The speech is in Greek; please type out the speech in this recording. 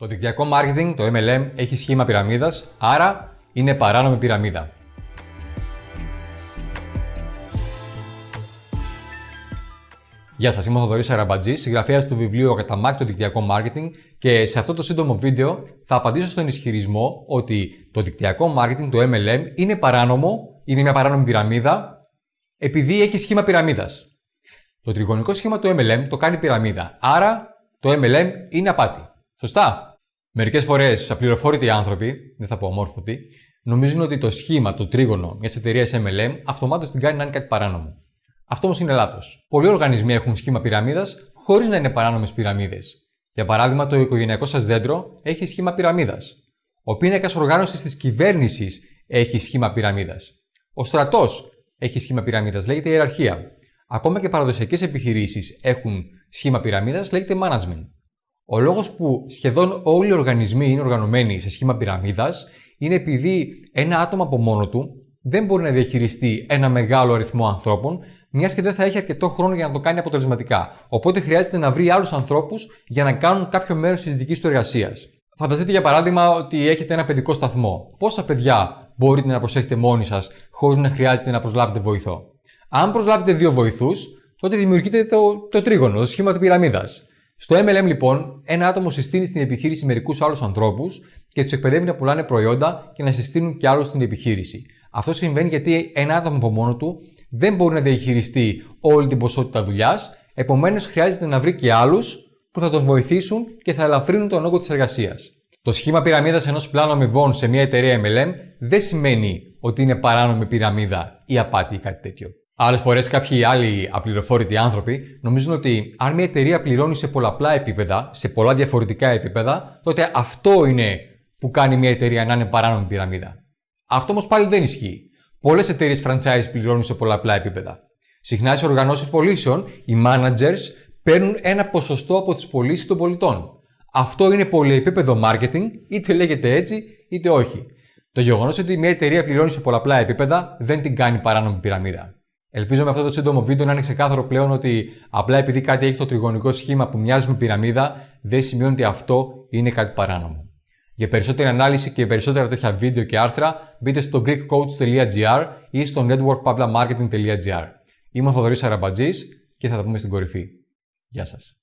Το δικτυακό marketing, το MLM, έχει σχήμα πυραμίδας, άρα είναι παράνομη πυραμίδα. Γεια σας, είμαι ο Θοδωρής Αραμπατζής, συγγραφέας του βιβλίου «Ο το δικτυακό marketing» και σε αυτό το σύντομο βίντεο θα απαντήσω στον ισχυρισμό ότι το δικτυακό marketing, το MLM, είναι παράνομο, είναι μια παράνομη πυραμίδα, επειδή έχει σχήμα πυραμίδας. Το τριγωνικό σχήμα του MLM το κάνει πυραμίδα, άρα το MLM είναι απάτη. Σωστά; Μερικές φορές απληροφόρητοι άνθρωποι, δεν θα πω αμόρφωτοι, νομίζουν ότι το σχήμα, το τρίγωνο μιας εταιρείας MLM αυτομάτως την κάνει να είναι κάτι παράνομο. Αυτό όμως είναι λάθος. Πολλοί οργανισμοί έχουν σχήμα πυραμίδας χωρίς να είναι παράνομες πυραμίδες. Για παράδειγμα, το οικογενειακό σας δέντρο έχει σχήμα πυραμίδας. Ο πίνακας οργάνωσης της κυβέρνησης έχει σχήμα πυραμίδας. Ο στρατός έχει σχήμα πυραμίδας, λέγεται ιεραρχία. Ακόμα και παραδοσιακές επιχειρήσεις έχουν σχήμα πυραμίδας, λέγεται management. Ο λόγος που σχεδόν όλοι οι οργανισμοί είναι οργανωμένοι σε σχήμα πυραμίδας είναι επειδή ένα άτομο από μόνο του δεν μπορεί να διαχειριστεί ένα μεγάλο αριθμό ανθρώπων, μιας και δεν θα έχει αρκετό χρόνο για να το κάνει αποτελεσματικά. Οπότε χρειάζεται να βρει άλλους ανθρώπους για να κάνουν κάποιο μέρος της δικής του εργασίας. Φανταστείτε για παράδειγμα ότι έχετε ένα παιδικό σταθμό. Πόσα παιδιά μπορείτε να προσέχετε μόνοι σας χωρίς να χρειάζεται να προσλάβετε βοηθό; Αν προσλάβετε δύο βοηθούς, τότε δημιουργείται το, το τρίγωνο, το σχήμα της πυραμίδας. Στο MLM λοιπόν, ένα άτομο συστήνει στην επιχείρηση μερικούς άλλους ανθρώπους και τους εκπαιδεύει να πουλάνε προϊόντα και να συστήνουν και άλλους στην επιχείρηση. Αυτό συμβαίνει γιατί ένα άτομο από μόνο του δεν μπορεί να διαχειριστεί όλη την ποσότητα δουλειάς, επομένως χρειάζεται να βρει και άλλους που θα τον βοηθήσουν και θα ελαφρύνουν τον όγκο της εργασίας. Το σχήμα πυραμίδας ενός πλάνου αμοιβών σε μια εταιρεία MLM δεν σημαίνει ότι είναι παράνομη πυραμίδα ή απάτη ή κάτι τέτοιο. Άλλες φορές κάποιοι άλλοι απληροφόρητοι άνθρωποι νομίζουν ότι αν μια εταιρεία πληρώνει σε πολλαπλά επίπεδα, σε πολλά διαφορετικά επίπεδα, τότε αυτό είναι που κάνει μια εταιρεία να είναι παράνομη πυραμίδα. Αυτό όμως πάλι δεν ισχύει. Πολλές εταιρείες franchise πληρώνουν σε πολλαπλά επίπεδα. Συχνά σε οργανώσεις πωλήσεων, οι managers παίρνουν ένα ποσοστό από τις πωλήσεις των πολιτών. Αυτό είναι πολυεπίπεδο marketing, είτε λέγεται έτσι είτε όχι. Το γεγονός ότι μια εταιρεία πληρώνει σε πολλαπλά επίπεδα δεν την κάνει παράνομη πυραμίδα. Ελπίζω με αυτό το σύντομο βίντεο να είναι ξεκάθαρο πλέον ότι απλά επειδή κάτι έχει το τριγωνικό σχήμα που μοιάζει με πυραμίδα, δεν σημαίνει ότι αυτό είναι κάτι παράνομο. Για περισσότερη ανάλυση και περισσότερα τέτοια βίντεο και άρθρα, μπείτε στο greekcoach.gr ή στο networkpavlamarketing.gr. Είμαι ο Θοδωρής Αραμπατζής και θα τα πούμε στην κορυφή. Γεια σας.